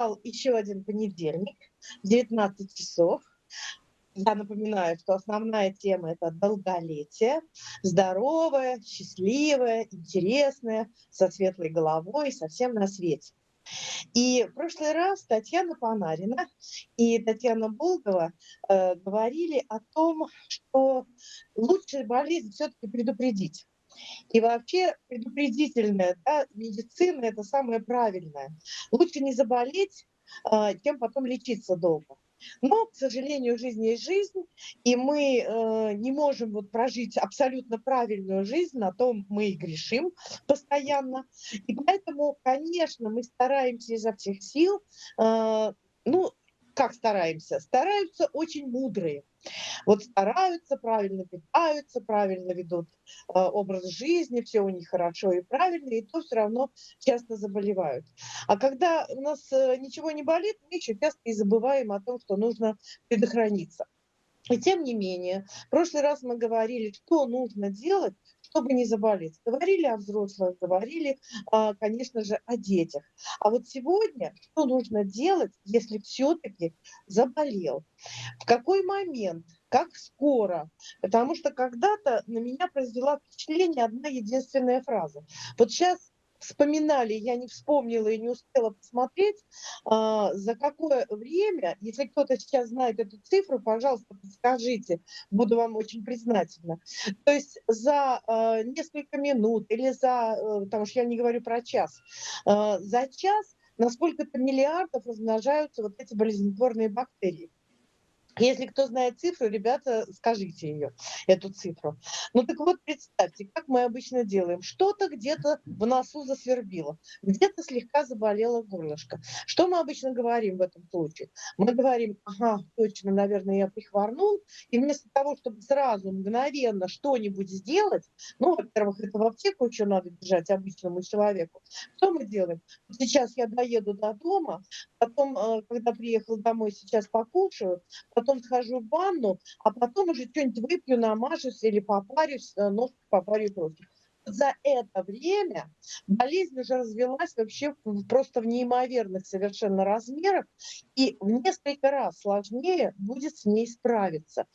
Настал еще один понедельник, 19 часов. Я напоминаю, что основная тема – это долголетие, здоровое, счастливое, интересное, со светлой головой, совсем на свете. И в прошлый раз Татьяна Панарина и Татьяна Болгова э, говорили о том, что лучше болезнь все-таки предупредить. И вообще предупредительная да, медицина – это самое правильное. Лучше не заболеть, чем потом лечиться долго. Но, к сожалению, жизнь есть жизнь, и мы э, не можем вот прожить абсолютно правильную жизнь, на том мы и грешим постоянно. И поэтому, конечно, мы стараемся изо всех сил, э, ну, как стараемся? Стараются очень мудрые. Вот стараются, правильно питаются, правильно ведут э, образ жизни, все у них хорошо и правильно, и то все равно часто заболевают. А когда у нас э, ничего не болит, мы еще часто и забываем о том, что нужно предохраниться. И тем не менее, в прошлый раз мы говорили, что нужно делать, чтобы не заболеть. Говорили о взрослых, говорили, а, конечно же, о детях. А вот сегодня что нужно делать, если все-таки заболел? В какой момент? Как скоро? Потому что когда-то на меня произвела впечатление одна единственная фраза. Вот сейчас вспоминали, я не вспомнила и не успела посмотреть, а, за какое время, если кто-то сейчас знает эту цифру, пожалуйста, подскажите, буду вам очень признательна. То есть за а, несколько минут или за, э, потому что я не говорю про час, а, за час на сколько-то миллиардов размножаются вот эти болезнетворные бактерии. Если кто знает цифру, ребята, скажите ее, эту цифру. Ну так вот, представьте, как мы обычно делаем. Что-то где-то в носу засвербило, где-то слегка заболело горлышко. Что мы обычно говорим в этом случае? Мы говорим, ага, точно, наверное, я прихворнул, и вместо того, чтобы сразу мгновенно что-нибудь сделать, ну, во-первых, это в аптеку еще надо бежать обычному человеку, что мы делаем? Сейчас я доеду до дома, потом, э, когда приехал домой, сейчас покушаю, потом схожу в ванну, а потом уже что-нибудь выпью, намажусь или попарюсь, э, ножку попарю просто. За это время болезнь уже развелась вообще просто в неимоверных совершенно размерах, и в несколько раз сложнее будет с ней справиться.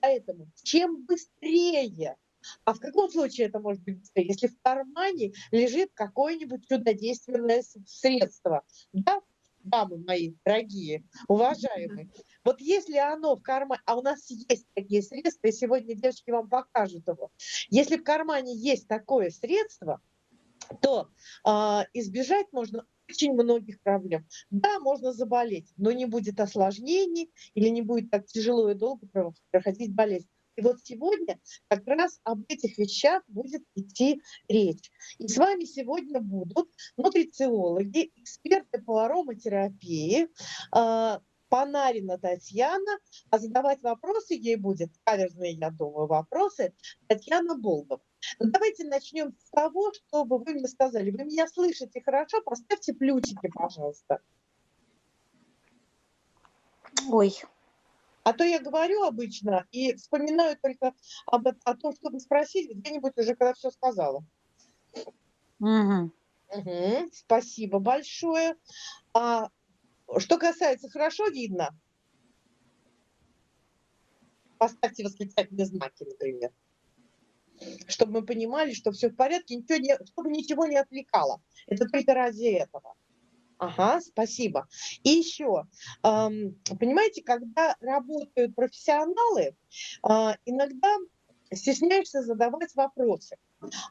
Поэтому чем быстрее а в каком случае это может быть быстрее? Если в кармане лежит какое-нибудь чудодейственное средство, да, дамы мои дорогие, уважаемые, вот если оно в кармане, а у нас есть такие средства, и сегодня девочки вам покажут его, если в кармане есть такое средство, то э, избежать можно очень многих проблем. Да, можно заболеть, но не будет осложнений или не будет так тяжело и долго проходить болезнь. И вот сегодня как раз об этих вещах будет идти речь. И с вами сегодня будут нутрициологи, эксперты по ароматерапии, а, Панарина Татьяна, а задавать вопросы ей будет, каверзные, я думаю, вопросы, Татьяна Болгова. Ну, давайте начнем с того, чтобы вы мне сказали, вы меня слышите хорошо, поставьте плюсики, пожалуйста. Ой, а то я говорю обычно и вспоминаю только об, о том, чтобы спросить где-нибудь уже, когда все сказала. Угу. Угу, спасибо большое. А, что касается, хорошо видно? Поставьте восклицательные знаки, например. Чтобы мы понимали, что все в порядке, ничего не, чтобы ничего не отвлекало. Это только ради этого. Ага, спасибо. И еще, понимаете, когда работают профессионалы, а, иногда стесняешься задавать вопросы.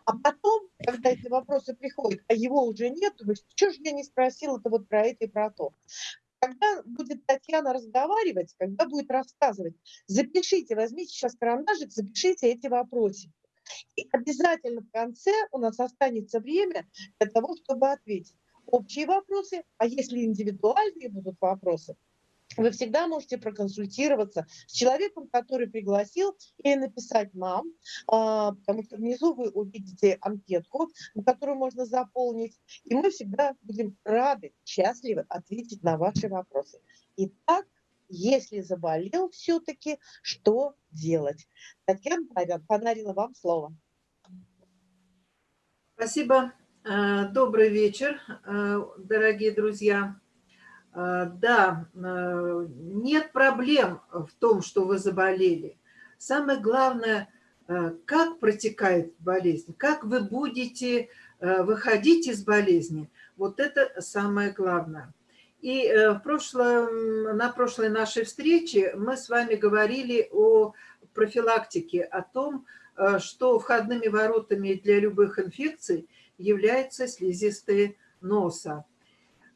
А потом, когда эти вопросы приходят, а его уже нет, думаешь, что же я не спросил это вот про это и про то. Когда будет Татьяна разговаривать, когда будет рассказывать, запишите, возьмите сейчас карандашик, запишите эти вопросы. И обязательно в конце у нас останется время для того, чтобы ответить общие вопросы, а если индивидуальные будут вопросы, вы всегда можете проконсультироваться с человеком, который пригласил, или написать нам, а, потому что внизу вы увидите анкетку, которую можно заполнить, и мы всегда будем рады, счастливы ответить на ваши вопросы. Итак, если заболел все-таки, что делать? Татьяна Панарина, вам слово. Спасибо. Э, добрый вечер, э, дорогие друзья. А, да, э, нет проблем в том, что вы заболели. Самое главное, э, как протекает болезнь, как вы будете э, выходить из болезни. Вот это самое главное. И в прошлом, на прошлой нашей встрече мы с вами говорили о профилактике, о том, что входными воротами для любых инфекций являются слизистые носа.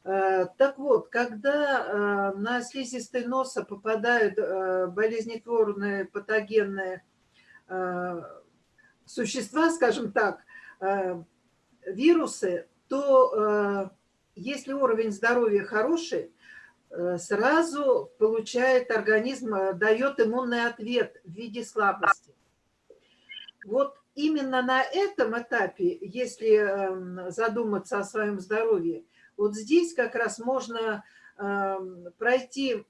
Э, так вот, когда э, на слизистой носа попадают э, болезнетворные патогенные существа, скажем так, вирусы, то если уровень здоровья хороший, сразу получает организм, дает иммунный ответ в виде слабости. Вот именно на этом этапе, если эм, задуматься о своем здоровье, вот здесь как раз можно эм, пройти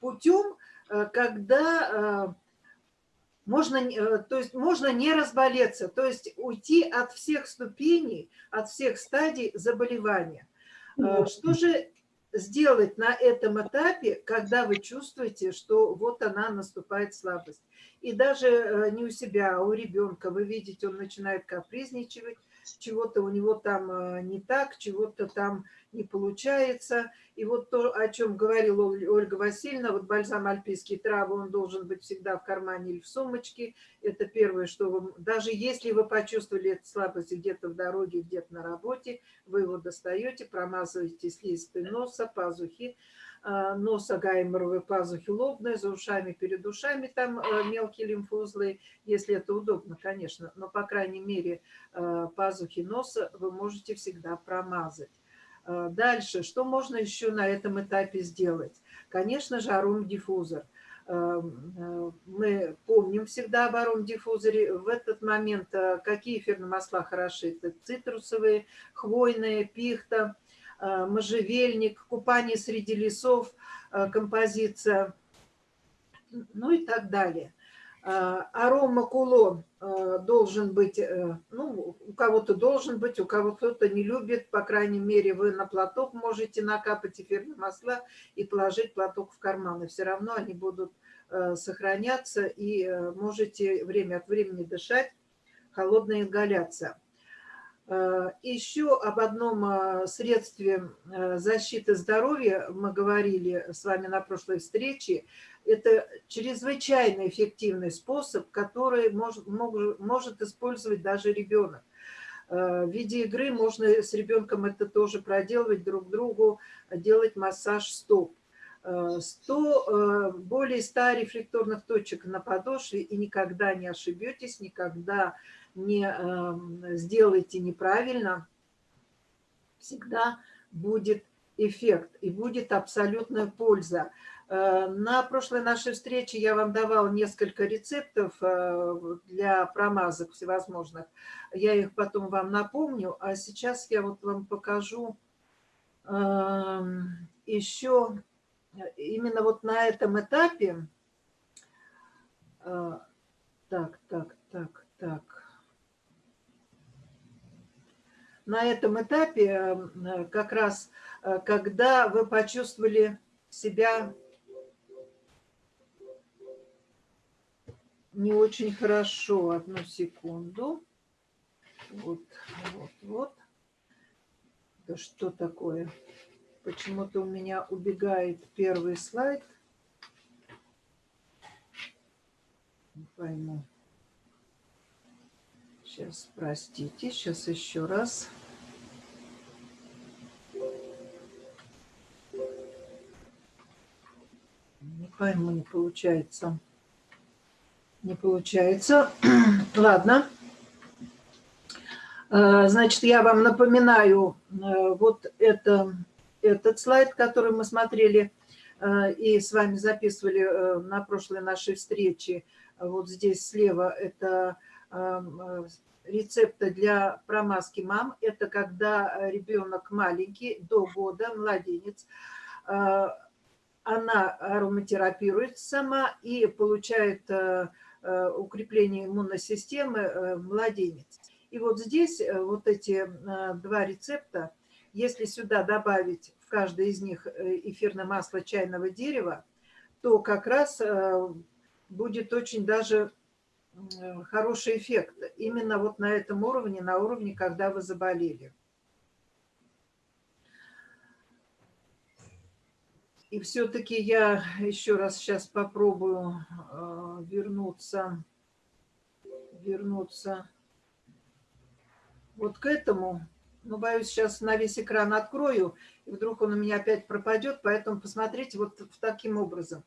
путем, э, когда э, можно, э, то есть можно не разболеться, то есть уйти от всех ступеней, от всех стадий заболевания. Что же сделать на этом этапе, когда вы чувствуете, что вот она наступает слабость? И даже не у себя, а у ребенка вы видите, он начинает капризничать, чего-то у него там э, не так, чего-то там не получается. И вот то, о чем говорила Ольга Васильевна, вот бальзам альпийские травы, он должен быть всегда в кармане или в сумочке. Это первое, что вы, даже если вы почувствовали эту слабость где-то в дороге, где-то на работе, вы его достаете, промазываете слизистой носа, пазухи, носа гайморовой пазухи лобной, за ушами, перед ушами там э, мелкие лимфоузлы, если это удобно, конечно, но, по крайней мере, э, пазухи носа вы можете всегда промазать. Дальше, что можно еще на этом этапе сделать? Конечно же, аром-диффузор. Мы помним всегда об аром-диффузоре. В этот момент какие эфирные масла хороши? Это цитрусовые, хвойные, пихта – Э, можжевельник, купание среди лесов, э, композиция, ну и так далее. Э, арома кулон должен быть, ну, у кого-то должен быть, у кого кто-то не любит, по крайней мере, вы на платок можете накапать эфирные масла и положить платок в карман, и все равно они будут сохраняться, и можете время от времени дышать, холодная ингаляция. Э, Еще об одном э, средстве э, защиты здоровья мы говорили с вами на прошлой встрече. Это чрезвычайно эффективный способ, который может, может использовать даже ребенок. В виде игры можно с ребенком это тоже проделывать друг другу, делать массаж стоп. 100, более 100 рефлекторных точек на подошве, и никогда не ошибетесь, никогда не эм, сделаете неправильно, всегда будет эффект и будет абсолютная польза. Э, на прошлой нашей встрече я вам давал несколько рецептов э, для промазок всевозможных. Я их потом вам напомню, а сейчас я вот вам покажу эм, еще именно вот на этом этапе. Э, так, так, так, так на этом этапе, э, как раз э, когда вы почувствовали себя не очень хорошо. Одну секунду. Вот, вот, вот. Да что такое? Почему-то у меня убегает первый слайд. Не пойму. Сейчас, простите, сейчас еще раз. Не пойму, не получается. Не получается. Ладно. Э, значит, я вам напоминаю э, вот это, этот слайд, который мы смотрели э, и с вами записывали на прошлой нашей встрече. Вот здесь слева это рецепта для промазки мам – это когда э, ребенок маленький, до года, младенец, э, она ароматерапирует сама и получает э, укрепление иммунной системы младенец. И вот здесь вот эти два рецепта, если сюда добавить в каждой из них э, эфирное масло чайного дерева, то как раз э, будет очень даже хороший эффект именно вот на этом уровне, на уровне, когда вы заболели. И все-таки я еще раз сейчас попробую э, вернуться, вернуться вот к этому. Но боюсь, сейчас на весь экран открою, и вдруг он у меня опять пропадет, поэтому посмотрите вот таким образом.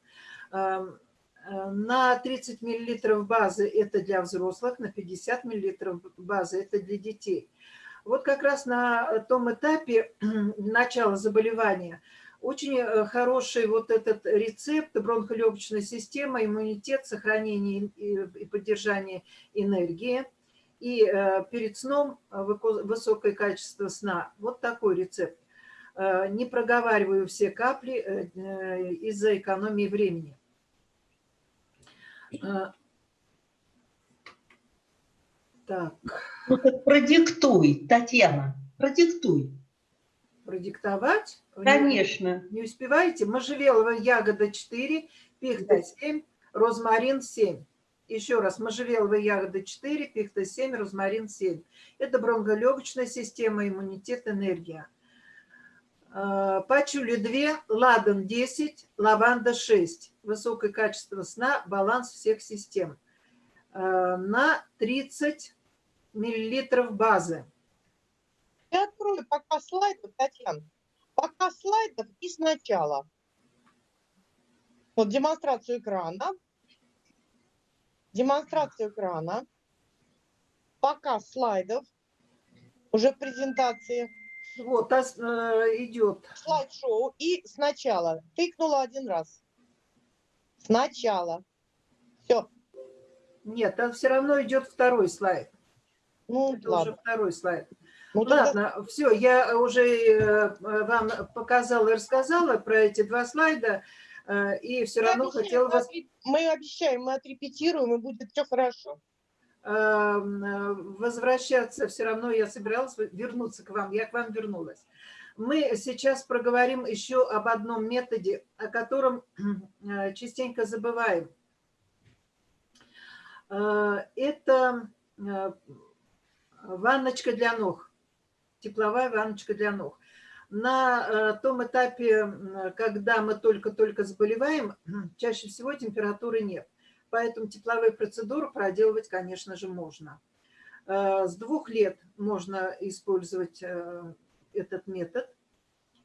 Э, на 30 миллилитров базы это для взрослых, на 50 миллилитров базы это для детей. Вот как раз на том этапе начала заболевания – очень э, хороший вот этот рецепт бронхолегочной системы, иммунитет, сохранение и поддержание энергии. И э, перед сном высокое качество сна. Вот такой рецепт. Э, не проговариваю все капли из-за экономии времени. Так. Ну так продиктуй, Татьяна, продиктуй продиктовать. Конечно. Не, не успеваете? Можжевеловая ягода 4, пихта 7, розмарин 7. Еще раз, можжевеловая ягода 4, пихта 7, розмарин 7. Это бронхолегочная система, иммунитет, энергия. А, пачули 2, ладан 10, лаванда 6. Высокое качество сна, баланс всех систем. А, на 30 миллилитров базы. Я открою пока слайдов, Татьяна. Пока слайдов и сначала. Вот демонстрацию экрана. Демонстрацию экрана. Пока слайдов. Уже в презентации. Вот, а, э, идет. Слайд-шоу. И сначала. Тыкнула один раз. Сначала. Все. Нет, там все равно идет второй слайд. Ну, Это ладно. уже второй слайд. Ну, Ладно, тогда... все, я уже э, вам показала и рассказала про эти два слайда, э, и все мы равно обещаем, хотела вас... Мы обещаем, мы отрепетируем, и будет все хорошо. Эм, э, возвращаться все равно я собиралась вернуться к вам, я к вам вернулась. Мы сейчас проговорим еще об одном методе, о котором частенько забываем. Это ванночка для ног тепловая ванночка для ног. На э, том этапе, когда мы только-только заболеваем, чаще всего температуры нет. Поэтому тепловые процедуры проделывать, конечно же, можно. Э, с двух лет можно использовать э, этот метод.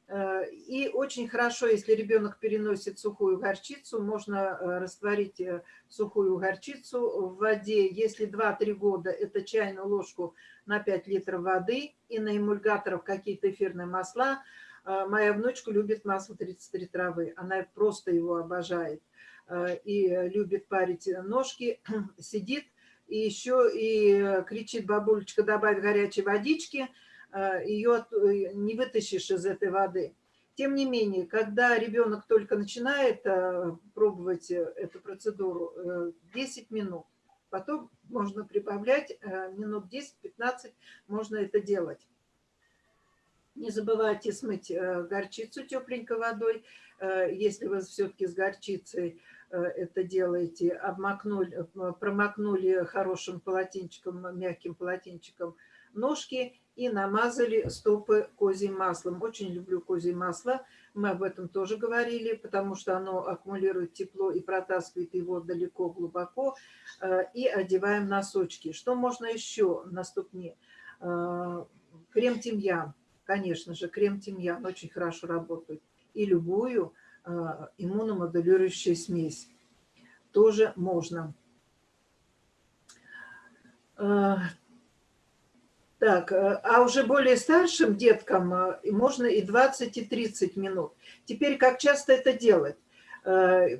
Э, и очень хорошо, если ребенок переносит сухую горчицу, можно э, растворить э, сухую горчицу в воде. Если 2-3 года, это чайную ложку на 5 литров воды. И на эмульгаторов какие-то эфирные масла. Моя внучка любит масло 33 травы. Она просто его обожает. И любит парить ножки. Сидит и еще и кричит, бабулечка, добавь горячей водички – ее э, не вытащишь из этой воды. Тем не менее, когда ребенок только начинает э, пробовать эту процедуру, 10 минут, потом можно прибавлять минут 10-15, можно это делать. Не забывайте смыть горчицу тепленькой водой, если вы все-таки с горчицей это делаете, обмакнули, промокнули хорошим полотенчиком, мягким полотенчиком ножки и намазали стопы козьим маслом. Очень люблю козье масло, мы об этом тоже говорили, потому что оно аккумулирует тепло и протаскивает его далеко, глубоко. Э, и одеваем носочки. Что можно еще на ступне? Э, крем тимьян, конечно же, крем тимьян очень хорошо работает. И любую э, иммуномодулирующую смесь тоже можно. Так, э, а уже более старшим деткам э, можно и 20, и 30 минут. Теперь как часто это делать? Э,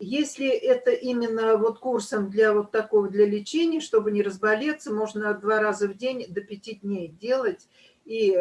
если это именно вот курсом для вот такого, для лечения, чтобы не разболеться, можно два раза в день до пяти дней делать, и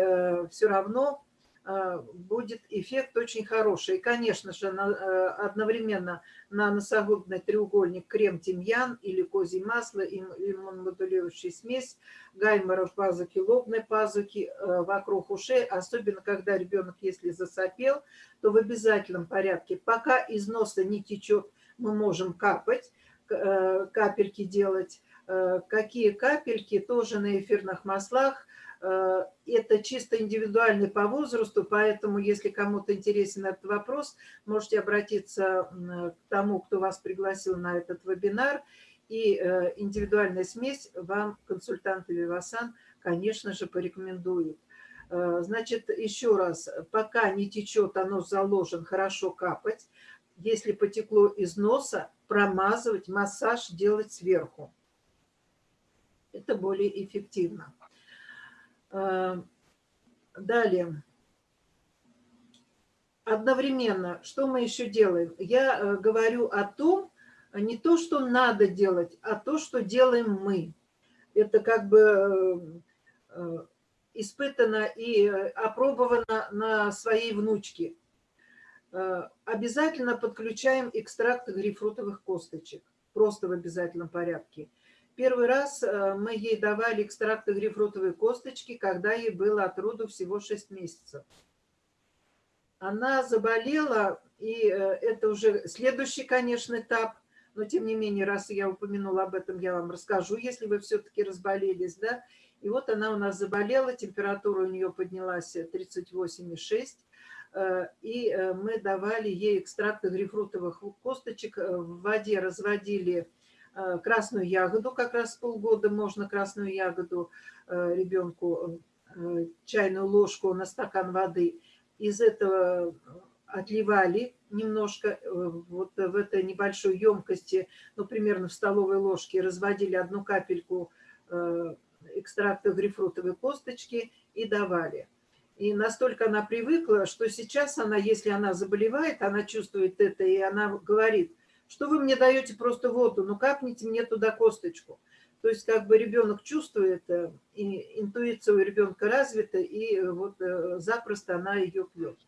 все равно будет эффект очень хороший. И, конечно же, э, одновременно на носогубный треугольник крем-тимьян или козье масло, иммуномодулирующая смесь, гайморов пазуки, лобной пазуки вокруг ушей, особенно когда ребенок, если засопел, то в обязательном порядке, пока из носа не течет, мы можем капать, капельки делать, Э, какие капельки тоже на эфирных маслах. Э, это чисто индивидуальный по возрасту, поэтому, если кому-то интересен этот вопрос, можете обратиться к тому, кто вас пригласил на этот вебинар. И э, индивидуальная смесь вам консультант Вивасан, конечно же, порекомендует. Значит, еще раз, пока не течет, оно заложен, хорошо капать. Если потекло из носа, промазывать, массаж делать сверху это более эффективно. Э, далее. Одновременно, что мы еще делаем? Я э, говорю о том, не то, что надо делать, а то, что делаем мы. Это как бы э, испытано и опробовано на своей внучке. Обязательно подключаем экстракт грейпфрутовых косточек. Просто в обязательном порядке. Первый раз э, мы ей давали экстракты грейпфрутовой косточки, когда ей было от роду всего 6 месяцев. Она заболела, и э, это уже следующий, конечно, этап, но тем не менее, раз я упомянула об этом, я вам расскажу, если вы все-таки разболелись, да. И вот она у нас заболела, температура у нее поднялась 38,6, э, и мы давали ей экстракты грейпфрутовых косточек, в воде разводили Э, красную ягоду, как раз полгода можно красную ягоду э, ребенку, э, чайную ложку на стакан воды. Из этого отливали немножко вот в этой небольшой емкости, ну, примерно в столовой ложке, разводили одну капельку экстракта грейпфрутовой косточки и давали. И настолько она привыкла, что сейчас она, если она заболевает, она чувствует это, и она говорит, что вы мне даете просто воду, ну капните мне туда косточку. То есть как бы ребенок чувствует, э, и интуиция у ребенка развита, и вот э, запросто она ее пьет.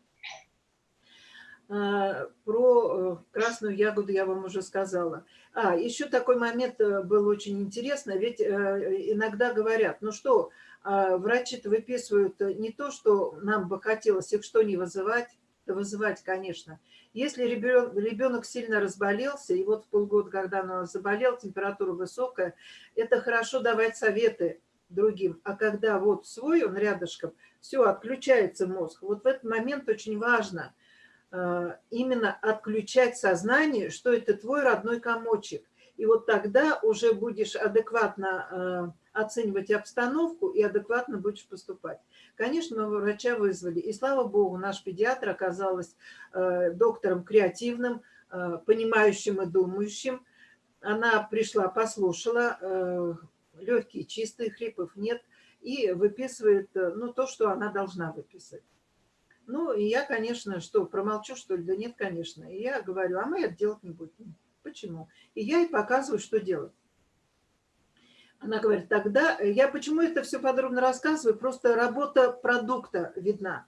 А, про э, красную ягоду я вам уже сказала. А, еще такой момент был очень интересный, ведь иногда говорят, ну что, а, врачи-то выписывают не то, что нам бы хотелось их что не вызывать, вызывать, конечно. Если ребенок, ребенок сильно разболелся, и вот в полгода, когда он заболел, температура высокая, это хорошо давать советы другим. А когда вот свой, он рядышком, все, отключается мозг. Вот в этот момент очень важно э, именно отключать сознание, что это твой родной комочек. И вот тогда уже будешь адекватно э, оценивать обстановку и адекватно будешь поступать. Конечно, мы врача вызвали, и слава богу, наш педиатр оказалась э, доктором креативным, э, понимающим и думающим. Она пришла, послушала, э, легкие, чистые, хрипов нет, и выписывает ну, то, что она должна выписать. Ну, и я, конечно, что, промолчу, что ли? Да нет, конечно. И я говорю, а мы это делать не будем. Почему? И я ей показываю, что делать. Она говорит, тогда, э, я почему это все подробно рассказываю, просто работа продукта видна.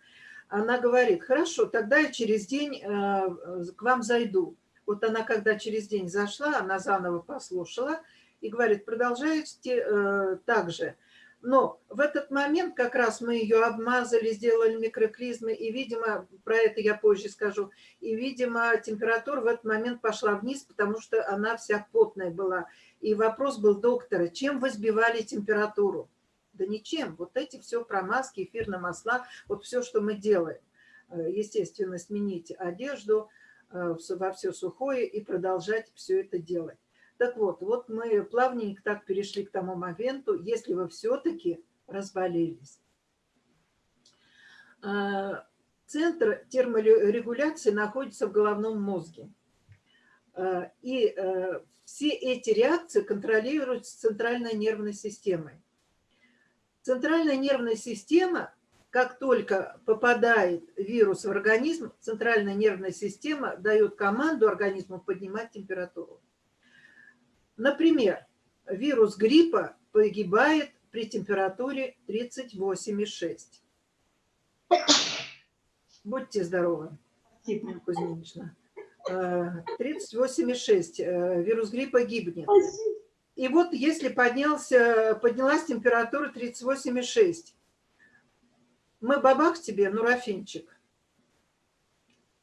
Она говорит, хорошо, тогда я через день э, к вам зайду. Вот она, когда через день зашла, она заново послушала и говорит, продолжайте э, так же. Но в этот момент как раз мы ее обмазали, сделали микроклизмы, и, видимо, про это я позже скажу, и, видимо, температура в этот момент пошла вниз, потому что она вся потная была. И вопрос был доктора, чем вы сбивали температуру? Да ничем. Вот эти все промазки, эфирные масла, вот все, что мы делаем. Э, естественно, сменить одежду э, во все сухое и продолжать все это делать. Так вот, вот мы плавненько так перешли к тому моменту, если вы все-таки разболелись. Э, центр терморегуляции находится в головном мозге. И все эти реакции контролируются центральной нервной системой. Центральная нервная система, как только попадает вирус в организм, центральная нервная система дает команду организму поднимать температуру. Например, вирус гриппа погибает при температуре 38,6. Будьте здоровы. Нина Кузьминична. Э, 38,6. э, Вирус гриппа гибнет. И вот если поднялся, поднялась температура 38,6, мы бабах тебе, нурофенчик.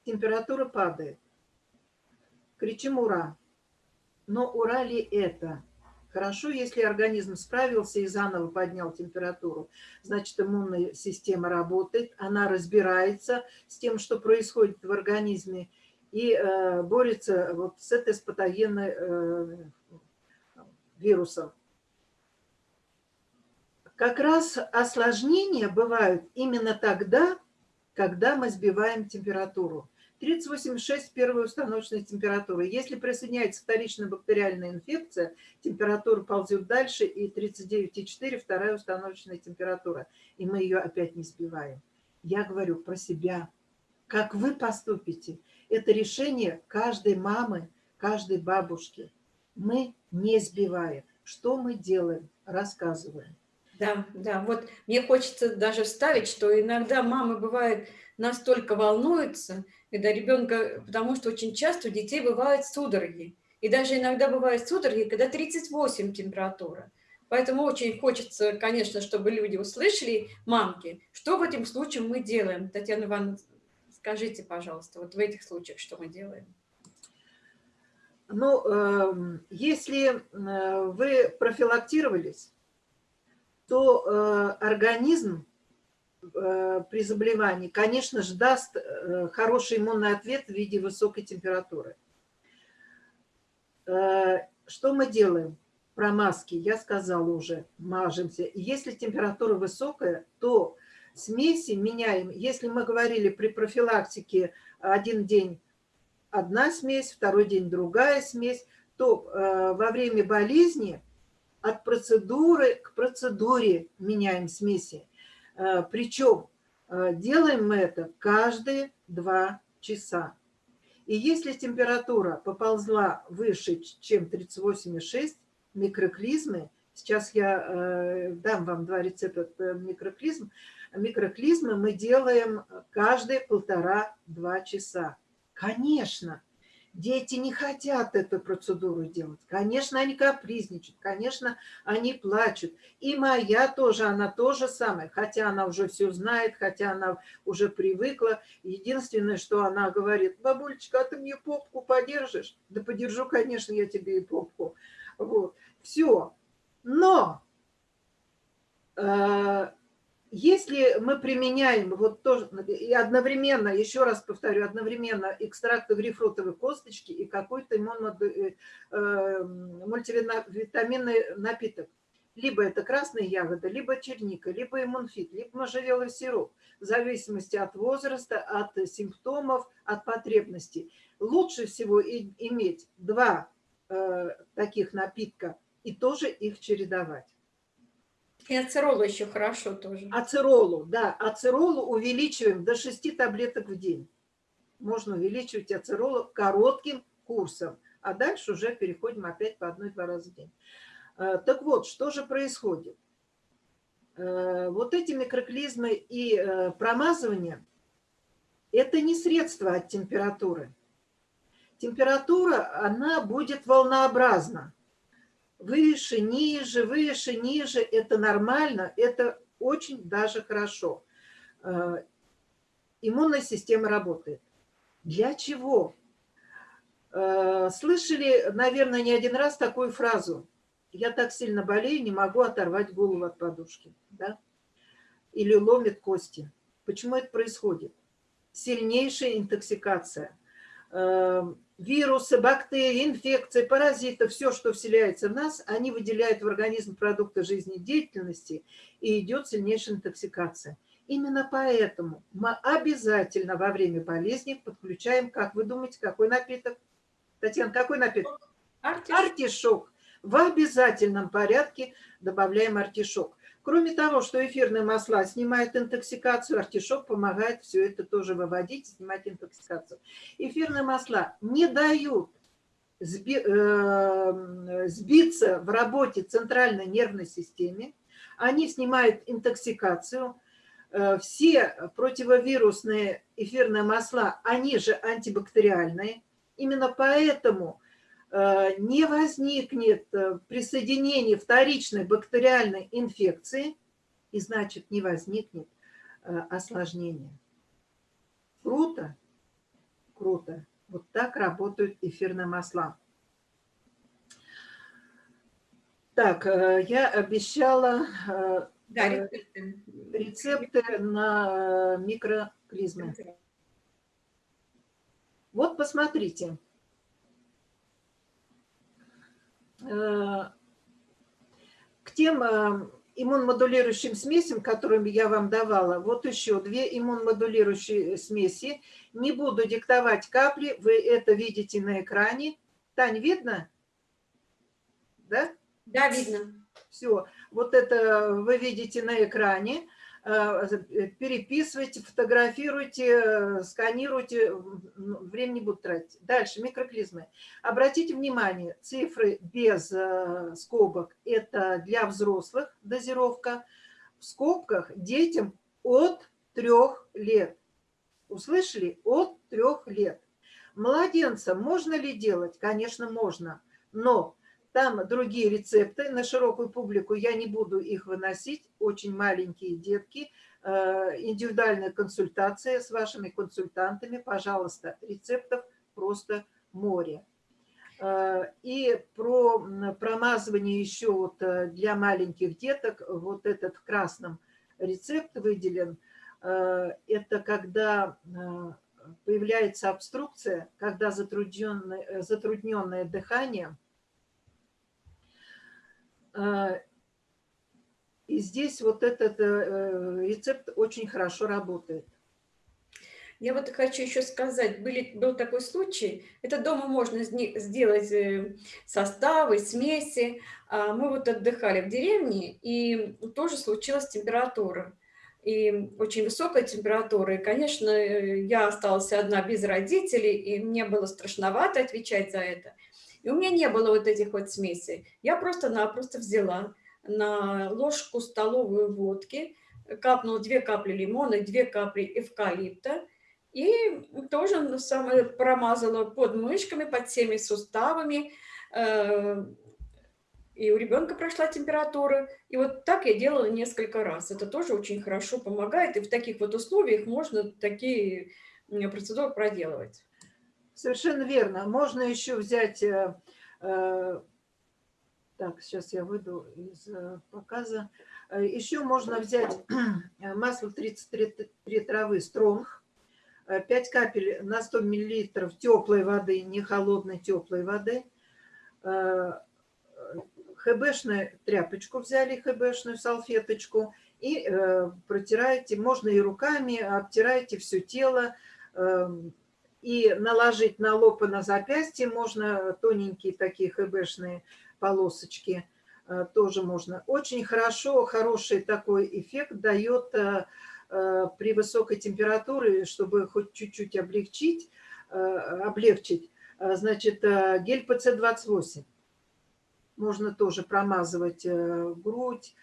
Температура падает. Кричим «Ура!». Но ура ли это? Хорошо, если организм справился и заново поднял температуру. Значит, иммунная система работает, она разбирается с тем, что происходит в организме, и э, борется вот с этой с патогенной э, вирусом. Как раз осложнения бывают именно тогда, когда мы сбиваем температуру. 38,6 – первая установочная температура. Если присоединяется вторичная бактериальная инфекция, температура ползет дальше, и 39,4 – вторая установочная температура. И мы ее опять не сбиваем. Я говорю про себя. Как вы поступите, это решение каждой мамы, каждой бабушки. Мы не сбиваем. Что мы делаем? Рассказываем. Да, да, вот мне хочется даже вставить, что иногда мамы бывают настолько волнуются, когда ребенка, потому что очень часто у детей бывают судороги. И даже иногда бывают судороги, когда 38 температура. Поэтому очень хочется, конечно, чтобы люди услышали, мамки, что в этом случае мы делаем. Татьяна Ивановна, скажите, пожалуйста, вот в этих случаях что мы делаем? Ну, э, если э, вы профилактировались, то э, организм э, при заболевании, конечно же, даст э, хороший иммунный ответ в виде высокой температуры. Э, что мы делаем? Про маски я сказала уже, мажемся. Если температура высокая, то смеси меняем. Если мы говорили при профилактике один день одна смесь, второй день другая смесь, то э, во время болезни от процедуры к процедуре меняем смеси. Э, причем э, делаем мы это каждые два часа. И если температура поползла выше, чем 38,6, микроклизмы, сейчас я э, дам вам два рецепта микроклизм, микроклизмы мы делаем каждые полтора-два часа. Конечно, дети не хотят эту процедуру делать. Конечно, они капризничают, конечно, они плачут. И моя тоже, она тоже самая, хотя она уже все знает, хотя она уже привыкла. Единственное, что она говорит, бабулечка, а ты мне попку подержишь? Да подержу, конечно, я тебе и попку. Вот, все. Но э, если мы применяем вот тоже, и одновременно, еще раз повторю, одновременно экстракты грейпфрутовой косточки и какой-то э, э, мультивитаминный напиток, либо это красные ягоды, либо черника, либо иммунфит, либо можжевелый сироп, в зависимости от возраста, от симптомов, от потребностей. Лучше всего иметь два э, таких напитка и тоже их чередовать. И ацеролу еще хорошо тоже. Ацеролу, да, ацеролу увеличиваем до 6 таблеток в день. Можно увеличивать ацеролу коротким курсом, а дальше уже переходим опять по одной-два раза в день. Э, так вот, что же происходит? Э, вот эти микроклизмы и э, промазывание – это не средство от температуры. Температура, она будет волнообразна выше, ниже, выше, ниже. Это нормально, это очень даже хорошо. Э, иммунная система работает. Для чего? Э, слышали, наверное, не один раз такую фразу. Я так сильно болею, не могу оторвать голову от подушки. Да? Или ломит кости. Почему это происходит? Сильнейшая интоксикация э, – вирусы, бактерии, инфекции, паразиты, все, что вселяется в нас, они выделяют в организм продукты жизнедеятельности, и идет сильнейшая интоксикация. Именно поэтому мы обязательно во время болезни подключаем, как вы думаете, какой напиток? Татьяна, какой напиток? Артишок. Артишок. В обязательном порядке добавляем артишок. Кроме того, что эфирные масла снимают интоксикацию, артишок помогает все это тоже выводить, снимать интоксикацию. Эфирные масла не дают э, сбиться в работе центральной нервной системе, они снимают интоксикацию, э, все противовирусные эфирные масла, они же антибактериальные. Именно поэтому не возникнет присоединение вторичной бактериальной инфекции, и значит не возникнет осложнения. Круто? Круто. Вот так работают эфирные масла. Так, э, я обещала э, Да, э, рецепты. рецепты на микроклизмы. Вот посмотрите. К тем иммунмодулирующим смесям, которыми я вам давала, вот еще две иммунмодулирующие смеси. Не буду диктовать капли, вы это видите на экране. Тань, видно? Да? Да, видно. Все, вот это вы видите на экране. Э, переписывайте, фотографируйте, э, сканируйте, времени не буду тратить. Дальше, микроклизмы. Обратите внимание, цифры без э, скобок – это для взрослых дозировка. В скобках детям от трех лет. Услышали? От трех лет. Младенцам можно ли делать? Конечно, можно. Но там другие рецепты на широкую публику, я не буду их выносить, очень маленькие детки, э, индивидуальная консультация с вашими консультантами, пожалуйста, рецептов просто море. Э, и про промазывание еще вот э, для маленьких деток, вот этот в красном рецепт выделен, это когда появляется обструкция, когда затрудненное, затрудненное дыхание – и здесь вот этот э, рецепт очень хорошо работает. Я вот хочу еще сказать, были, был такой случай, это дома можно сделать э, составы, смеси. А мы вот отдыхали в деревне, и тоже случилась температура. И очень высокая температура. И, конечно, э, я осталась одна без родителей, и мне было страшновато отвечать за это. И у меня не было вот этих вот смесей. Я просто-напросто взяла на ложку столовую водки, капнула две капли лимона, две капли эвкалипта, и тоже самое промазала под мышками, под всеми суставами, э, и у ребенка прошла температура. И вот так я делала несколько раз. Это тоже очень хорошо помогает, и в таких вот условиях можно такие процедуры проделывать. Совершенно верно. Можно еще взять... Э, э, так, сейчас я выйду из э, показа. Еще можно взять масло 33 травы стронг, 5 капель на 100 миллилитров теплой воды, не холодной теплой воды. ХБшную тряпочку взяли, ХБшную салфеточку, и протираете, можно и руками, обтираете все тело, эм, и наложить на лоб и на запястье можно тоненькие такие хэбэшные полосочки, э, тоже можно. Очень хорошо, хороший такой эффект дает э, э, при высокой температуре, чтобы хоть чуть-чуть облегчить, облегчить, значит, гель ПЦ-28. Можно тоже промазывать грудь,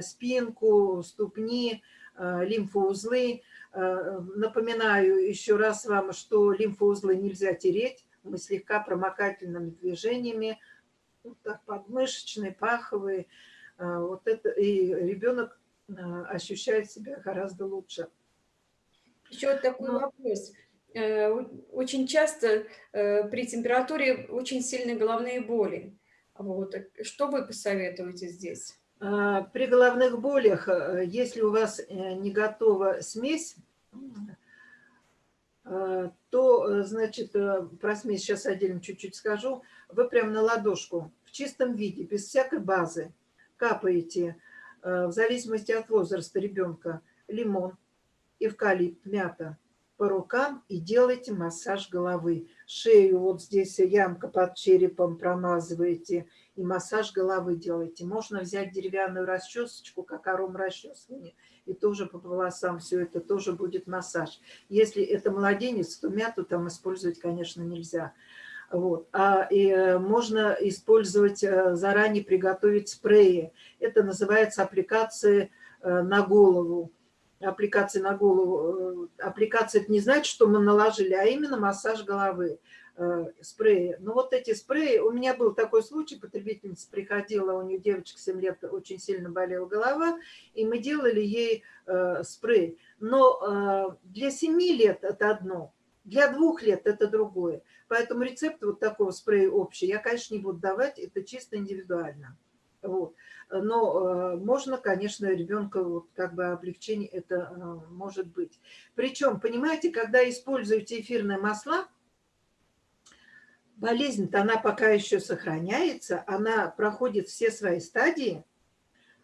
спинку, ступни, лимфоузлы. Э, напоминаю еще раз вам, что лимфоузлы нельзя тереть. Мы слегка промокательными движениями, вот так подмышечные, паховые. Э, вот это, и ребенок э, ощущает себя гораздо лучше. Еще вот такой Но... вопрос. Очень часто при температуре очень сильные головные боли. Вот. Что вы посоветуете здесь? А, при головных болях, э, если у вас э, не готова смесь, э, то, значит, про смесь сейчас отдельно чуть-чуть скажу, вы прям на ладошку в чистом виде, без всякой базы, капаете, в зависимости от возраста ребенка, лимон, эвкалипт, мята по рукам и делайте массаж головы. Шею, вот здесь ямка под черепом промазываете – и массаж головы делайте. Можно взять деревянную расчесочку, как аром расчесывания, и тоже по волосам все это тоже будет массаж. Если это младенец, то мяту там использовать, конечно, нельзя. Вот. А и э, можно использовать, э, заранее приготовить спреи. Это называется аппликации э, на голову. Аппликации на голову. Э, аппликация – это не значит, что мы наложили, а именно массаж головы, э, спреи. Но вот эти спреи, у меня был такой случай, потребительница приходила, у нее девочка 7 лет, очень сильно болела голова, и мы делали ей э, спрей. Но для 7 лет это одно, для двух лет это другое. Поэтому рецепт вот такого спрея общий я, конечно, не буду давать, это чисто индивидуально. Вот. Но э, можно, конечно, ребенка как бы облегчение это э, может быть. Причем, понимаете, когда используете эфирные масла, болезнь-то она пока еще сохраняется, она проходит все свои стадии,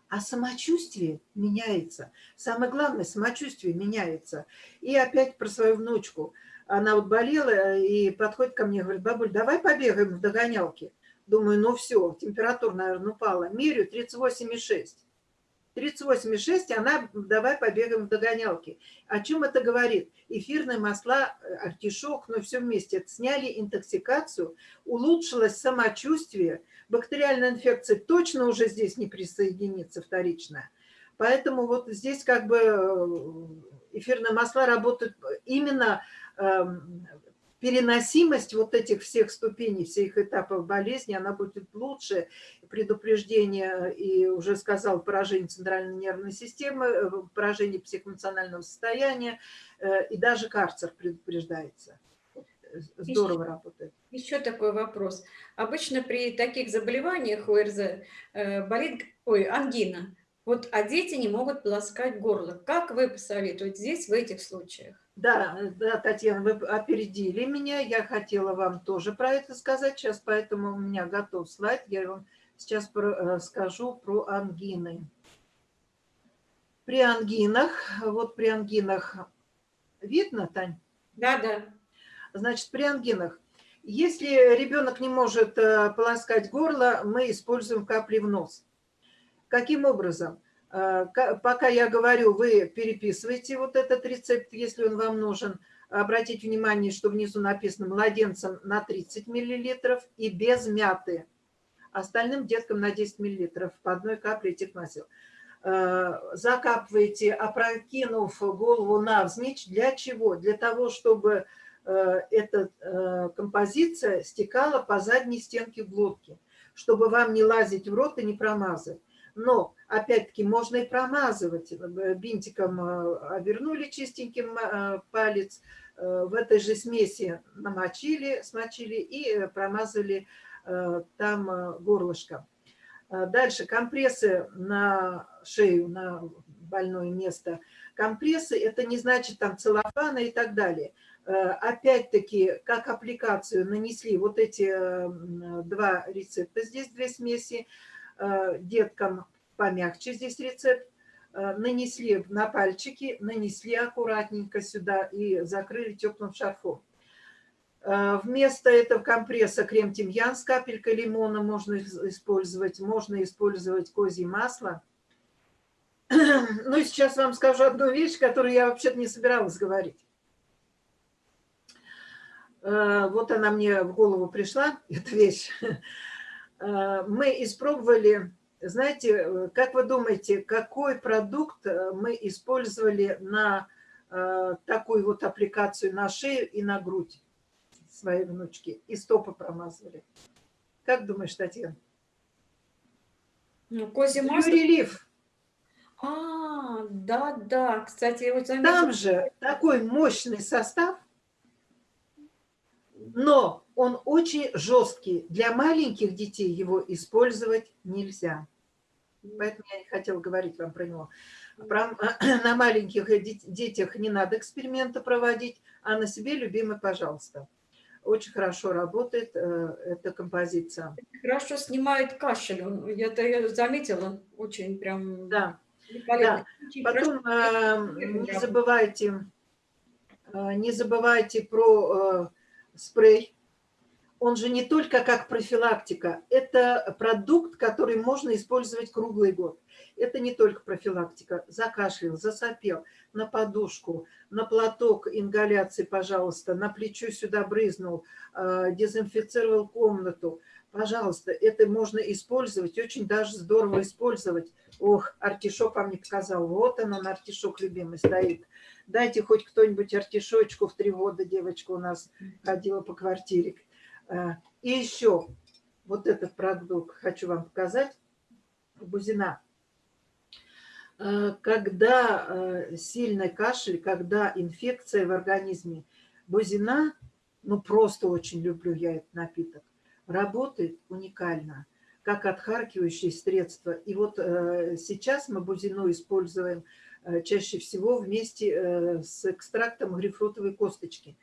а самочувствие меняется. Самое главное, самочувствие меняется. И опять про свою внучку. Она вот болела и подходит ко мне, говорит, бабуль, давай побегаем в догонялке. Думаю, ну все, температура, наверное, упала. Мерю 38,6. 38,6, она, давай побегаем в догонялки. О чем это говорит? Эфирные масла, э, артишок, ну все вместе, сняли интоксикацию, улучшилось самочувствие, бактериальная инфекция точно уже здесь не присоединится вторичная. Поэтому вот здесь как бы э, эфирные масла работают именно эм, переносимость вот этих всех ступеней, всех этапов болезни, она будет лучше. Предупреждение, и уже сказал, поражение центральной нервной системы, э, поражение психоэмоционального состояния, э, и даже карцер предупреждается. Здорово еще, работает. Еще такой вопрос. Обычно при таких заболеваниях ОРЗ э, болит ой, ангина, вот, а дети не могут полоскать горло. Как вы посоветуете здесь в этих случаях? Да, да, Татьяна, вы опередили меня. Я хотела вам тоже про это сказать сейчас, поэтому у меня готов слайд. Я вам сейчас про, э, скажу про ангины. При ангинах, вот при ангинах, видно, Тань? Да, да. Значит, при ангинах, если ребенок не может э, полоскать горло, мы используем капли в нос. Каким образом? Э, пока я говорю, вы переписываете вот этот рецепт, если он вам нужен. Обратите внимание, что внизу написано младенцам на 30 мл и без мяты. Остальным деткам на 10 мл по одной капле этих масел. Э, закапываете, опрокинув голову навзничь. Для чего? Для того, чтобы э, эта композиция стекала по задней стенке глотки, чтобы вам не лазить в рот и не промазать. Но, опять-таки, можно и промазывать. Э, бинтиком э, обернули чистеньким э, палец, в этой же смеси намочили, смочили и промазали там горлышко. Дальше компрессы на шею, на больное место. Компрессы – это не значит там целлофана и так далее. Опять-таки, как аппликацию нанесли вот эти два рецепта, здесь две смеси, деткам помягче здесь рецепт, э, нанесли на пальчики, нанесли аккуратненько сюда и закрыли теплым шарфом. Э, вместо этого компресса крем-тимьян с капелькой лимона можно использовать, можно использовать козье масло. Ну и сейчас вам скажу одну вещь, которую я вообще-то не собиралась говорить. Вот она мне в голову пришла, эта вещь. Э, мы испробовали, знаете, э, как вы думаете, какой продукт э, мы использовали на такую вот аппликацию на шею и на грудь своей внучки, и стопы промазывали? Как думаешь, Татьяна? Ну, козье масло. Релиф. А, да, да. Кстати, вот заметила... Там же такой мощный состав, но он очень жесткий. Для маленьких детей его использовать нельзя. Поэтому я не хотела говорить вам про него. Про, на маленьких детях не надо эксперименты проводить, а на себе любимый, пожалуйста. Очень хорошо работает э, эта композиция. Хорошо снимает кашель. Я это заметила. Очень прям... Да. да. Потом э, не забывайте, э, не забывайте про э, спрей он же не только как профилактика, это продукт, который можно использовать круглый год. Это не только профилактика. Закашлял, засопел, на подушку, на платок ингаляции, пожалуйста, на плечо сюда брызнул, э, дезинфицировал комнату. Пожалуйста, это можно использовать, очень даже здорово использовать. Ох, артишок вам не показал. Вот он, он артишок любимый стоит. Дайте хоть кто-нибудь артишочку в три года, девочка у нас ходила по квартире. Э, и еще вот этот продукт хочу вам показать. Бузина. Э, когда э, сильный кашель, когда инфекция в организме, бузина, ну просто очень люблю я этот напиток, работает уникально, как отхаркивающее средство. И вот э, сейчас мы бузину используем чаще всего вместе с экстрактом грейпфрутовой косточки.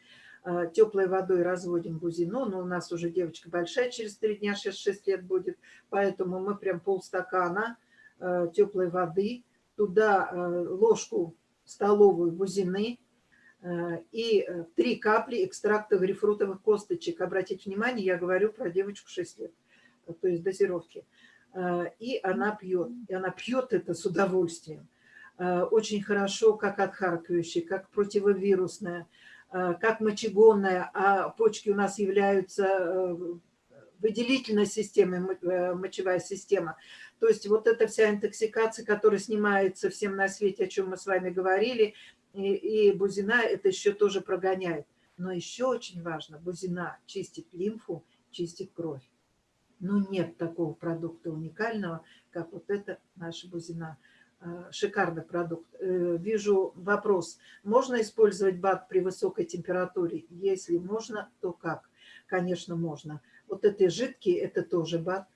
Теплой водой разводим бузину, но у нас уже девочка большая, через три дня 6-6 лет будет, поэтому мы прям полстакана теплой воды туда э, ложку столовую бузины э, и э, три капли экстракта грейпфрутовых косточек. Обратите внимание, я говорю про девочку 6 лет, то есть дозировки. И она пьет. И она пьет это с удовольствием. Очень хорошо, как отхаркивающее, как противовирусное, как мочегонное. А почки у нас являются выделительной системой, мочевая система. То есть вот эта вся интоксикация, которая снимается всем на свете, о чем мы с вами говорили, и, и бузина это еще тоже прогоняет. Но еще очень важно, бузина чистит лимфу, чистит кровь. Но нет такого продукта уникального, как вот это наша бузина. А, шикарный продукт. Э, вижу вопрос. Можно использовать БАД при высокой температуре? Если можно, то как? Конечно, можно. Вот эти жидкие, это тоже БАД.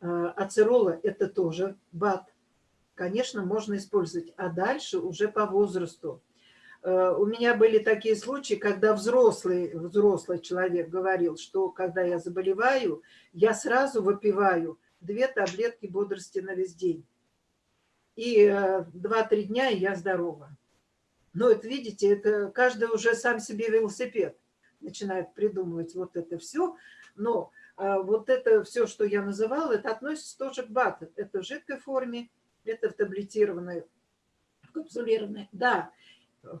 А, ацерола – это тоже БАД. Конечно, можно использовать. А дальше уже по возрасту. У меня были такие случаи, когда взрослый, взрослый человек говорил, что когда я заболеваю, я сразу выпиваю две таблетки бодрости на весь день. И 2-3 э, дня, и я здорова. Но это, видите, это каждый уже сам себе велосипед начинает придумывать вот это все. Но а, вот это все, что я называла, это относится тоже к БАТ. Это в жидкой форме, это в таблетированной, в капсулированной. Да,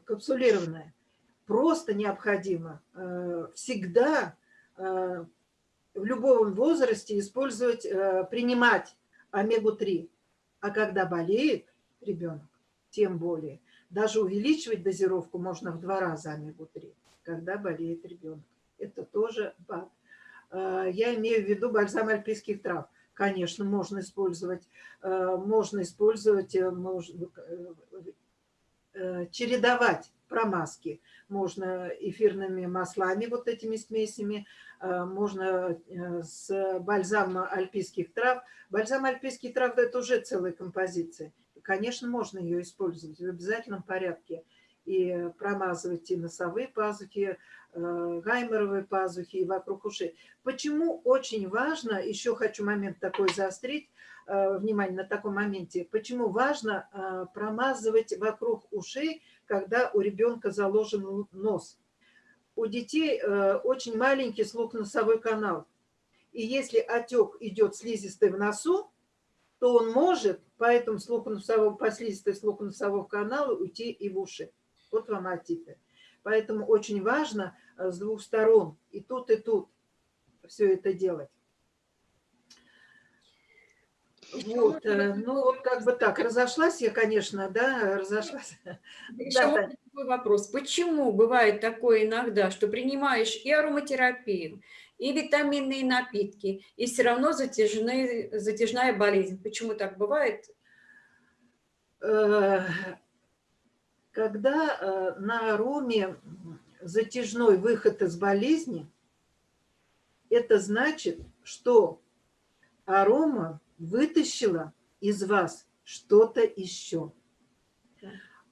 капсулированная. Просто необходимо э, всегда э, в любом возрасте использовать, э, принимать омегу-3. А когда болеет ребенок, тем более, даже увеличивать дозировку можно в два раза омегу-3, когда болеет ребенок. Это тоже БАТ. Э, я имею в виду бальзам альпийских трав. Конечно, можно использовать, э, можно использовать, э, можно, чередовать промазки. Можно эфирными маслами, вот этими смесями, можно с бальзамом альпийских трав. Бальзам альпийских трав – это уже целая композиция. Конечно, можно ее использовать в обязательном порядке и промазывать и носовые пазухи, э, гайморовые пазухи и вокруг ушей. Почему очень важно, еще хочу момент такой заострить, э, внимание на таком моменте, почему важно э, промазывать вокруг ушей, когда у ребенка заложен нос. У детей очень маленький слух-носовой канал. И если отек идет слизистой в носу, то он может по этому слухоносовому, по слизистой слухоносового каналу уйти и в уши. Вот вам отиты. Поэтому очень важно э, с двух сторон, и тут, и тут, все это делать. Вот, э, ну вот как бы так, разошлась я, конечно, да, разошлась. Еще да, такой вопрос. Почему бывает такое иногда, что принимаешь и ароматерапию, и витаминные напитки, и все равно затяжные, затяжная болезнь? Почему так бывает? Э, когда э, на ароме затяжной выход из болезни, это значит, что арома вытащила из вас что-то еще.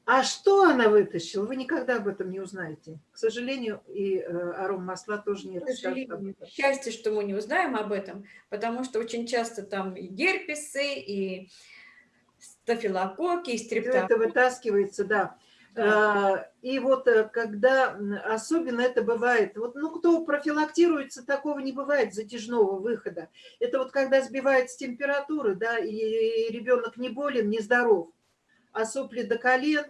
А что она вытащила, вы никогда об этом не узнаете. К сожалению, и э, аром масла тоже не расскажет Счастье, что мы не узнаем об этом, потому что очень часто там и герпесы, и стафилококки, и стрептококки. это вытаскивается, да. А, И вот э, когда особенно это бывает, вот, ну, кто профилактируется, такого не бывает затяжного выхода. Это вот когда сбивается температура, да, и ребенок не болен, не здоров, а сопли до колен,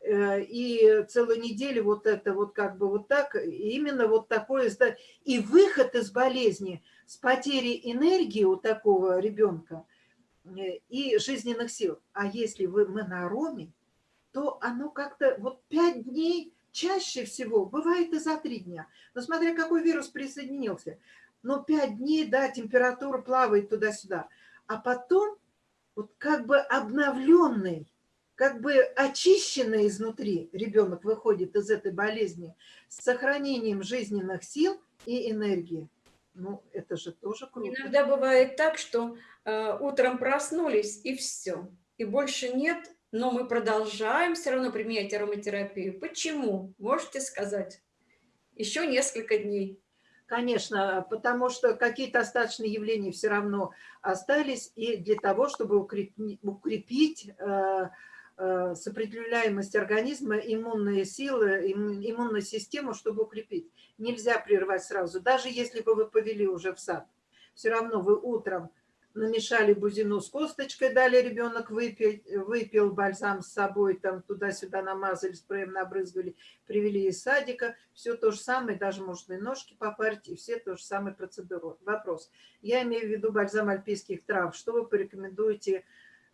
э, и целую неделю вот это вот как бы вот так, именно вот такое, и выход из болезни с потерей энергии у такого ребенка э, и жизненных сил. А если вы монороме, то оно как-то вот пять дней чаще всего, бывает и за три дня, но смотря какой вирус присоединился, но пять дней, да, температура плавает туда-сюда, а потом вот как бы обновленный, как бы очищенный изнутри ребенок выходит из этой болезни с сохранением жизненных сил и энергии. Ну, это же тоже круто. Иногда бывает так, что э, утром проснулись и все, и больше нет, но мы продолжаем все равно применять ароматерапию. Почему? Можете сказать? Еще несколько дней. Конечно, потому что какие-то остаточные явления все равно остались, и для того, чтобы укрепить э, э, сопротивляемость организма, иммунные силы, имму- иммунную систему, чтобы укрепить. Нельзя прервать сразу, даже если бы вы повели уже в сад. Все равно вы утром намешали бузину с косточкой, дали ребенок выпить, выпил бальзам с собой, там туда-сюда намазали, спреем набрызгали, привели из садика, все то же самое, даже можно и ножки попарить, и все то же самое процедуру. Вопрос. Я имею в виду бальзам альпийских трав. Что вы порекомендуете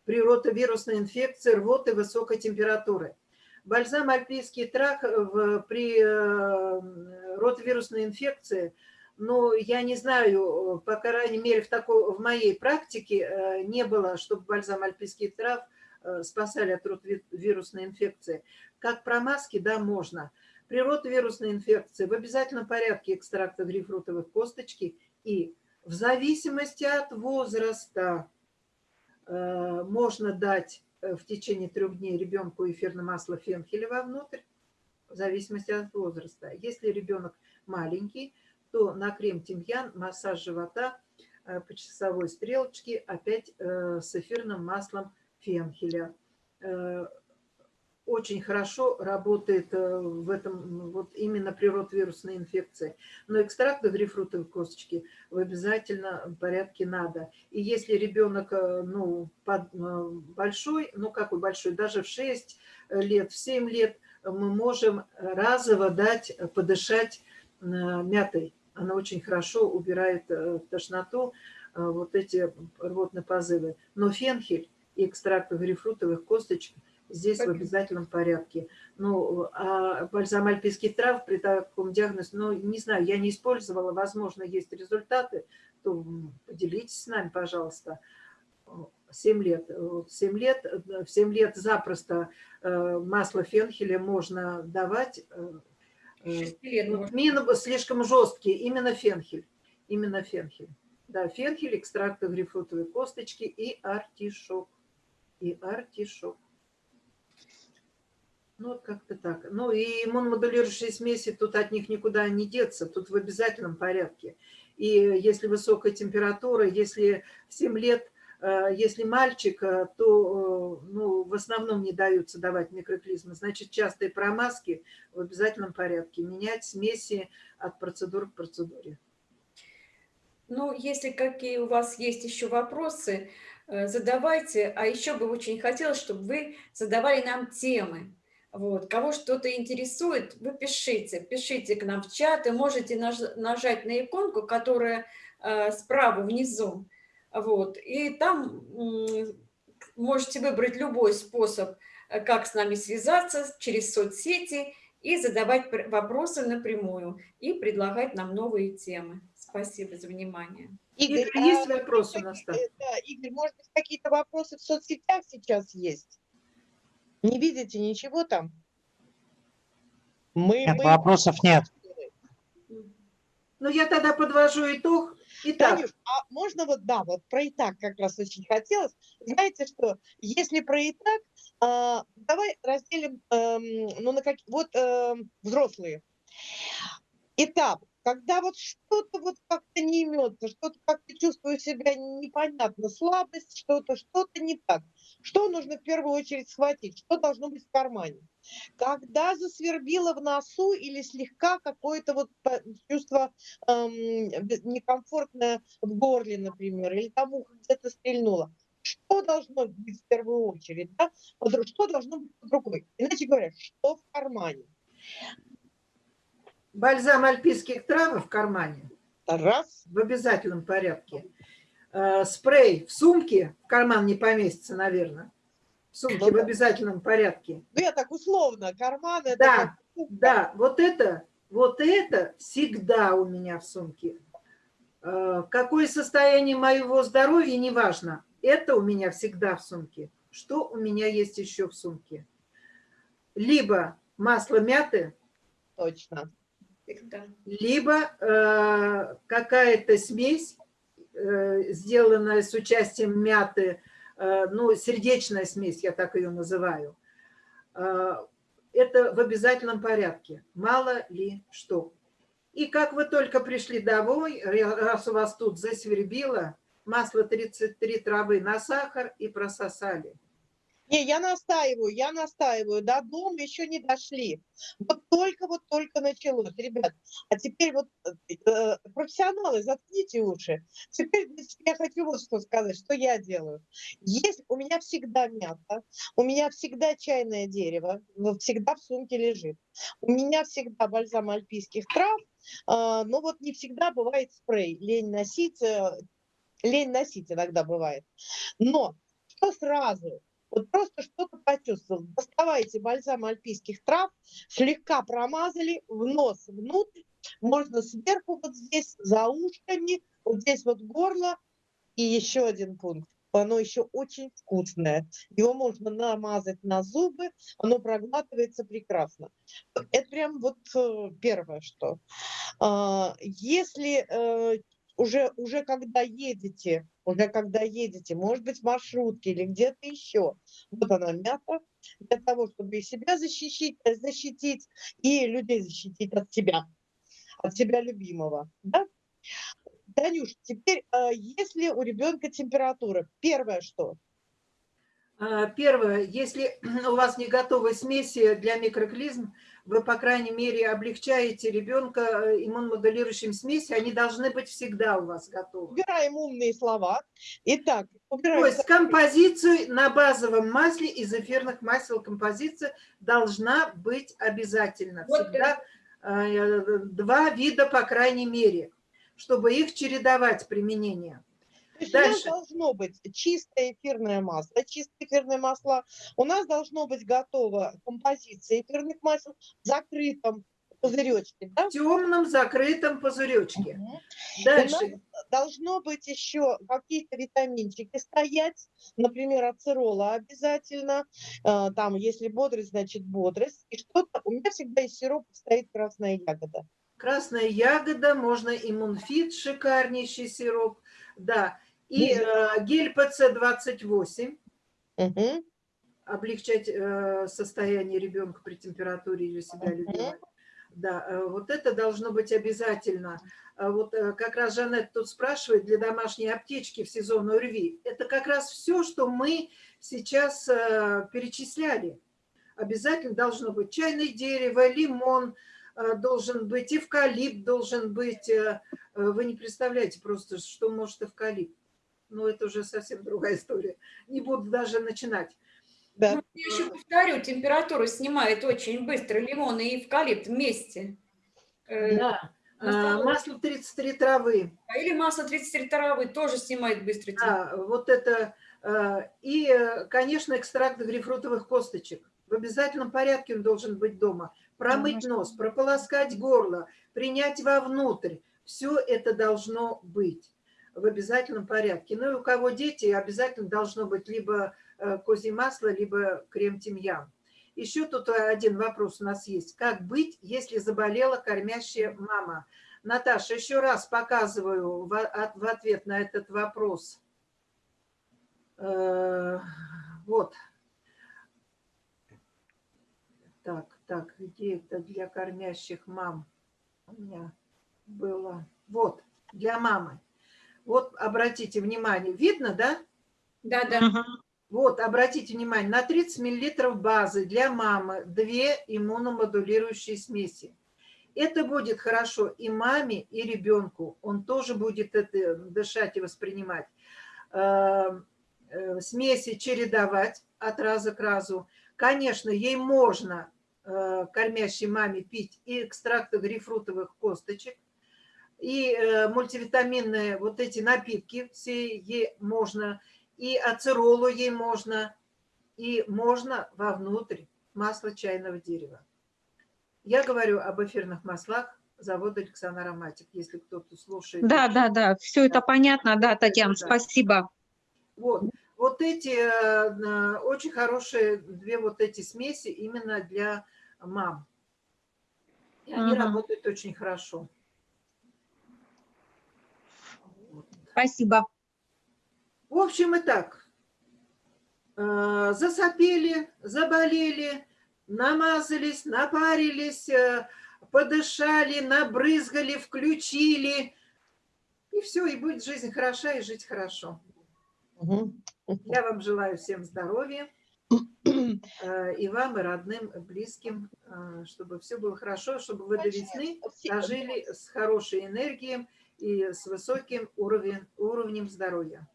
при ротовирусной инфекции, рвоты высокой температуры? Бальзам альпийский трав в- при э, ротовирусной инфекции – ну, я не знаю, по крайней мере, в, такой, в моей практике э, не было, чтобы бальзам альпийских трав э, спасали от ротовирусной инфекции. Как промазки, да, можно. При ротовирусной инфекции в обязательном порядке экстракта грейпфрутовых косточки и в зависимости от возраста э, можно дать в течение трех дней ребенку эфирное масло фенхеля вовнутрь, в зависимости от возраста. Если ребенок маленький, то на крем тимьян, массаж живота э, по часовой стрелочке, опять э, с эфирным маслом фенхеля. Э, Очень хорошо работает в этом вот именно при ротвирусной инфекции. Но экстракт грейпфрутовой косточки в обязательном порядке надо. И если ребенок ну, под- большой, ну какой большой, даже в 6 лет, в 7 лет, мы можем разово дать подышать мятой. Она очень хорошо убирает э, тошноту, э, вот эти рвотные позывы. Но фенхель и экстракт грейпфрутовых косточек здесь в Спасибо. обязательном порядке. Ну, а бальзам альпийских трав при таком диагнозе, ну, не знаю, я не использовала, возможно, есть результаты, то поделитесь с нами, пожалуйста. 7 лет. Вот 7 лет, э, в 7 лет запросто э, масло фенхеля можно давать. Э, э, Шести лет ну, можно. мин слишком жесткий, именно фенхель. Именно фенхель. Да, фенхель, экстракты грейпфрутовой косточки и артишок. И артишок. Ну, вот как-то так. Ну, и иммуномодулирующие смеси, тут от них никуда не деться, тут в обязательном порядке. И если высокая температура, если в 7 лет, если мальчик, э, то э, ну, в основном не даются давать микроклизмы. Значит, частые промазки в обязательном порядке. Менять смеси от процедуры к процедуре. Ну, если какие у вас есть еще вопросы, э, задавайте. А еще бы очень хотелось, чтобы вы задавали нам темы. Вот. Кого что-то интересует, вы пишите. Пишите к нам в чат, и можете наж- нажать на иконку, которая э, справа внизу. Вот. И там можете выбрать любой способ, э, как с нами связаться через соцсети и задавать пр- вопросы напрямую и предлагать нам новые темы. Спасибо за внимание. Игорь, а есть может вопрос быть, у нас Да, Игорь, может быть, какие-то вопросы в соцсетях сейчас есть? Не видите ничего там? Мы, Нет, мы- вопросов нет. Ну, я тогда подвожу итог. Итак, Танюш, а можно вот, да, вот про итак как раз очень хотелось. Знаете что, если про итак, а, давай разделим, эм, ну, на как, вот эм, взрослые. Этап когда вот что-то вот как-то не имется, что-то как-то чувствую себя непонятно, слабость, что-то, что-то не так. Что нужно в первую очередь схватить? Что должно быть в кармане? Когда засвербило в носу или слегка какое-то вот чувство эм, некомфортное в горле, например, или там ухо где-то стрельнуло, что должно быть в первую очередь, да? что должно быть под рукой. Иначе говоря, что в кармане. Бальзам альпийских трав в кармане. Раз. В обязательном порядке. Э, спрей в сумке, в карман не поместится, наверное. В сумке ну, в обязательном порядке. Ну, я так условно, карман это... Да, как... да, вот это, вот это всегда у меня в сумке. Э, какое состояние моего здоровья, неважно. Это у меня всегда в сумке. Что у меня есть еще в сумке? Либо масло мяты. Точно. Либо э, какая-то смесь, сделанная с участием мяты, э, ну, сердечная смесь, я так ее называю. Э, это в обязательном порядке. Мало ли что. И как вы только пришли домой, раз у вас тут засвербило, масло 33 травы на сахар и прососали. Не, я настаиваю, я настаиваю. До дома еще не дошли. Вот только, вот только началось, ребят. А теперь вот э, э профессионалы, заткните уши. Теперь я хочу вот что сказать, что я делаю. Есть, у меня всегда мята, у меня всегда чайное дерево, всегда в сумке лежит. У меня всегда бальзам альпийских трав, э, но вот не всегда бывает спрей. Лень носить, э, лень носить иногда бывает. Но что сразу? Вот просто что-то почувствовал. Доставайте бальзам альпийских трав, слегка промазали, в нос внутрь, можно сверху вот здесь за ушками, вот здесь вот горло. И еще один пункт. Оно еще очень вкусное. Его можно намазать на зубы, оно проглатывается прекрасно. Это прям вот э, первое, что. А, если э, уже, уже когда едете, уже когда едете, может быть, в маршрутке или где-то еще, вот она мята, для того, чтобы и себя защитить, э, защитить и людей защитить от себя, от себя любимого. Да? Танюш, теперь, а, если у ребенка температура, первое что? А, первое, если у вас не готовы смеси для микроклизм, вы, по крайней мере, облегчаете ребенка э, иммуномодулирующим смеси, они должны быть всегда у вас готовы. Убираем умные слова. Итак, убираем... То есть композицию на базовом масле из эфирных масел композиция должна быть обязательно. Всегда э, два вида, по крайней мере, чтобы их чередовать применение. То есть Дальше. у нас должно быть чистое эфирное масло, чистое эфирное масло. У нас должно быть готова композиция эфирных масел в закрытом пузыречке. Да? В темном закрытом пузыречке. Угу. Дальше. У нас должно быть еще какие-то витаминчики стоять, например, ацерола обязательно. А, там, если бодрость, значит бодрость. И что-то, у меня всегда из сиропа стоит красная ягода. Красная ягода, можно иммунфит, шикарнейший сироп. Да, и э, гель ПЦ-28. Угу. Облегчать э, состояние ребенка при температуре или себя любимой. Да, э, вот это должно быть обязательно. А вот э, как раз Жанет тут спрашивает, для домашней аптечки в сезон ОРВИ. Это как раз все, что мы сейчас перечисляли. Обязательно должно быть чайное дерево, лимон, должен быть эвкалипт, должен быть... Вы не представляете просто, что может эвкалипт но это уже совсем другая история. Не буду даже начинать. Да. Ну, я еще повторю, температуру снимает очень быстро лимон и эвкалипт вместе. Э, да. А, масло 33 травы. А, или масло 33 травы тоже снимает быстро. Да, вот это. А, и, конечно, экстракт грейпфрутовых косточек. В обязательном порядке он должен быть дома. Промыть нос, прополоскать горло, принять вовнутрь. Все это должно быть в обязательном порядке. Ну и у кого дети, обязательно должно быть либо э, козье масло, либо крем-тимьян. Еще тут один вопрос у нас есть. Как быть, если заболела кормящая мама? Наташа, еще раз показываю в ответ на этот вопрос. Э, вот. Так, так, где это для кормящих мам? У меня было. Вот, для мамы. Вот, обратите внимание, видно, да? Да, да. Вот, обратите внимание, на 30 мл базы для мамы две иммуномодулирующие смеси. Это будет хорошо и маме, и ребенку. Он тоже будет это дышать и воспринимать. Э, э, Смеси чередовать от раза к разу. Конечно, ей можно, э, кормящей маме, пить и экстракты грейпфрутовых косточек, и э, мультивитаминные вот эти напитки все ей можно, и ацеролу ей можно, и можно вовнутрь масло чайного дерева. Я говорю об эфирных маслах завода Александр Ароматик, если кто-то слушает. Да, да, да, все это понятно, да, Татьяна, Да. спасибо. Вот, вот эти э, очень хорошие две вот эти смеси именно для мам. И они Мгм. работают очень хорошо. Спасибо. В общем и так, э, засопели, заболели, намазались, напарились, э, подышали, набрызгали, включили. И все, и будет жизнь хороша, и жить хорошо. Мгм. Я вам желаю всем здоровья, э, и вам, и родным, и близким, э, чтобы все было хорошо, чтобы вы до весны дожили с хорошей энергией и с высоким уровнем, уровнем здоровья.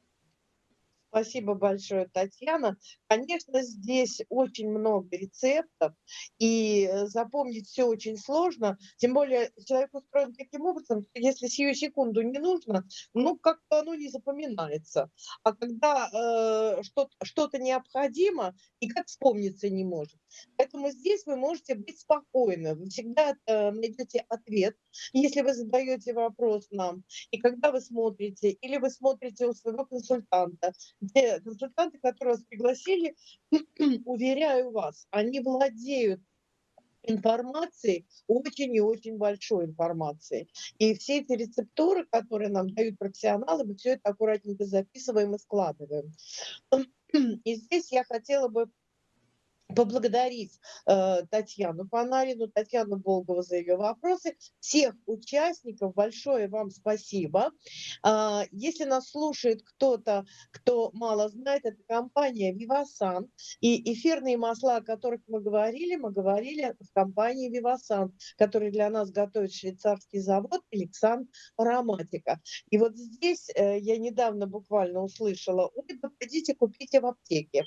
Спасибо большое, Татьяна. Конечно, здесь очень много рецептов, и э, запомнить все очень сложно. Тем более человек устроен таким образом, что если сию секунду не нужно, ну, как-то оно не запоминается. А когда э, что-то что необходимо, никак вспомниться не может. Поэтому здесь вы можете быть спокойны. Вы всегда э, найдете ответ, если вы задаете вопрос нам. И когда вы смотрите, или вы смотрите у своего консультанта, те консультанты, которые вас пригласили, уверяю вас, они владеют информацией, очень и очень большой информацией. И все эти рецептуры, которые нам дают профессионалы, мы все это аккуратненько записываем и складываем. И здесь я хотела бы поблагодарить э, Татьяну Панарину, Татьяну Болгову за ее вопросы. Всех участников большое вам спасибо. А, если нас слушает кто-то, кто мало знает, это компания Vivasan. И эфирные масла, о которых мы говорили, мы говорили в компании Vivasan, который для нас готовит швейцарский завод Александр Ароматика. И вот здесь э, я недавно буквально услышала, ой, да пойдите купите в аптеке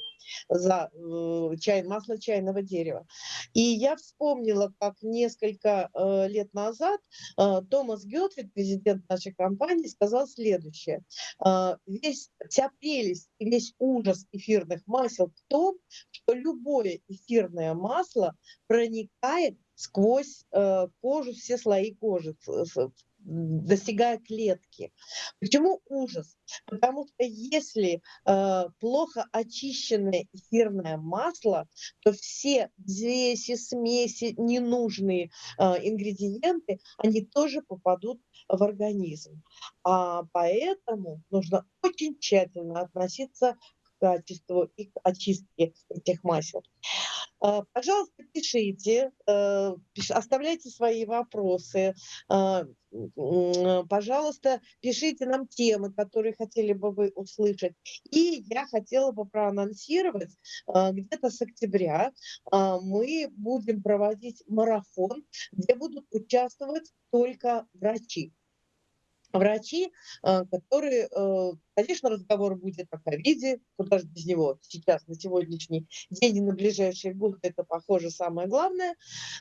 за э, чай, масло чайного дерева. И я вспомнила, как несколько э, лет назад э, Томас Гетфрид, президент нашей компании, сказал следующее. Э, весь, вся прелесть и весь ужас эфирных масел в том, что любое эфирное масло проникает сквозь э, кожу, все слои кожи, достигая клетки. Почему ужас? Потому что если э, плохо очищенное эфирное масло, то все взвеси, смеси, ненужные э, ингредиенты, они тоже попадут в организм. А поэтому нужно очень тщательно относиться к качеству и к очистке этих масел. Э, Пожалуйста, пишите, э, оставляйте свои вопросы. м, Пожалуйста, пишите нам темы, которые хотели бы вы услышать. И я хотела бы проанонсировать, э, где-то с октября мы будем проводить марафон, где будут участвовать только врачи врачи, э, которые, э, конечно, разговор будет о ковиде, куда же без него сейчас, на сегодняшний день и на ближайшие годы, это, похоже, самая главная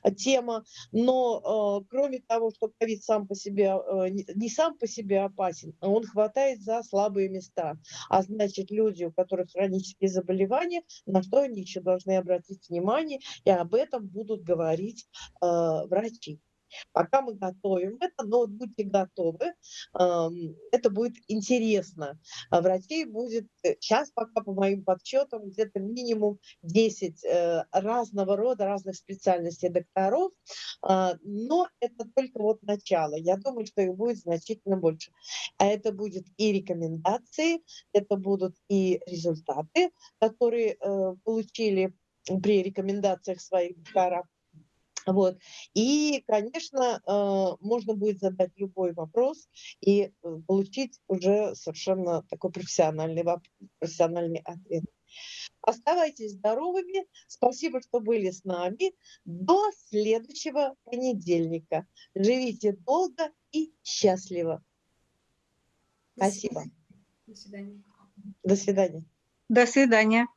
э, тема, но кроме того, что ковид сам по себе, не- сам по себе опасен, а он хватает за слабые места, а значит, люди, у которых хронические заболевания, на что они еще должны обратить внимание, и об этом будут говорить врачи. Пока мы готовим это, но вот будьте готовы, это будет интересно. А Врачей будет сейчас пока по моим подсчетам где-то минимум 10 э, разного рода, разных специальностей докторов, а, но это только вот начало. Я думаю, что их будет значительно больше. А это будет и рекомендации, это будут и результаты, которые э, получили при рекомендациях своих докторов. Вот. И, конечно, э, можно будет задать любой вопрос и э, получить уже совершенно такой профессиональный, профессиональный ответ. Оставайтесь здоровыми. Спасибо, что были с нами. До следующего понедельника. Живите долго и счастливо. Спасибо. До свидания. До свидания. До свидания.